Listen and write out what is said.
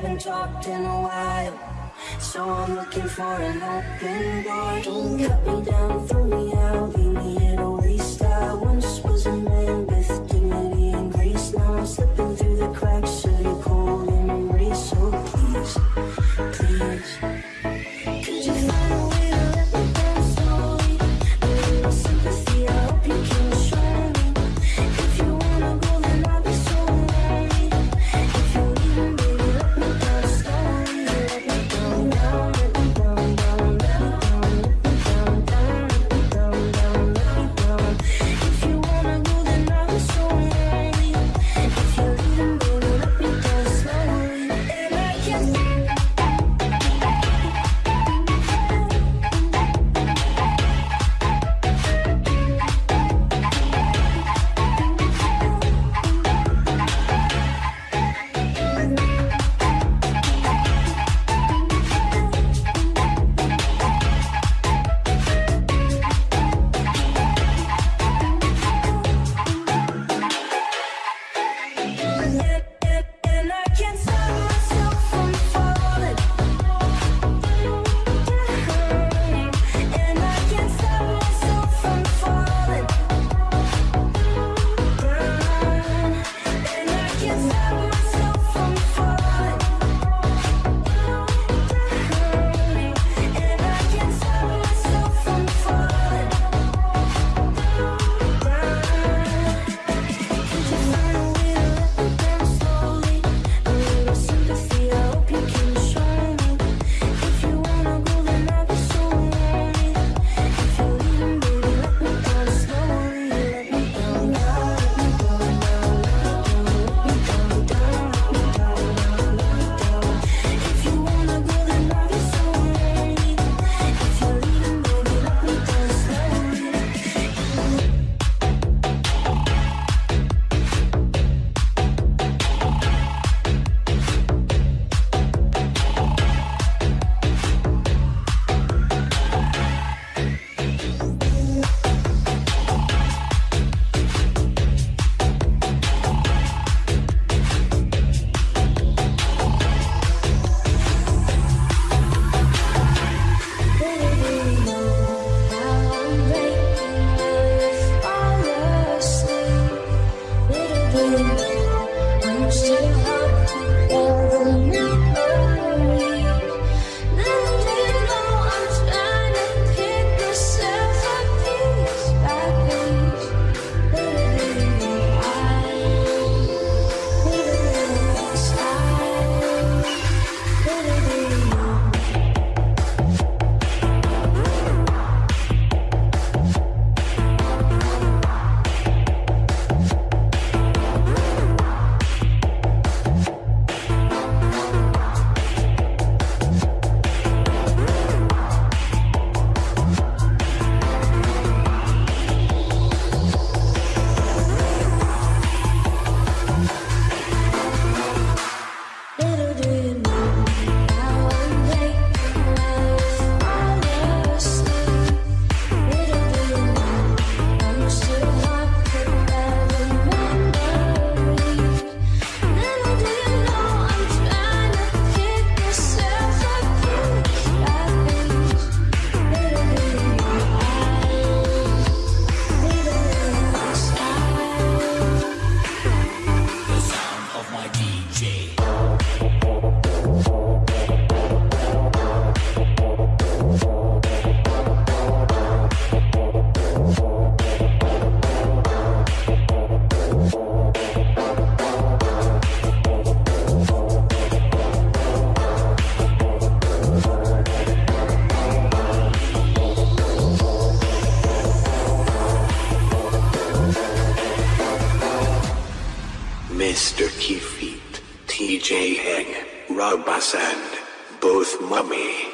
haven't talked in a while. So I'm looking for an open door. Don't cut me down, throw me out, leave me at a waste. I once was a man. you. Mr. Keyfeet, TJ Heng, Rob Bassand, both mummy.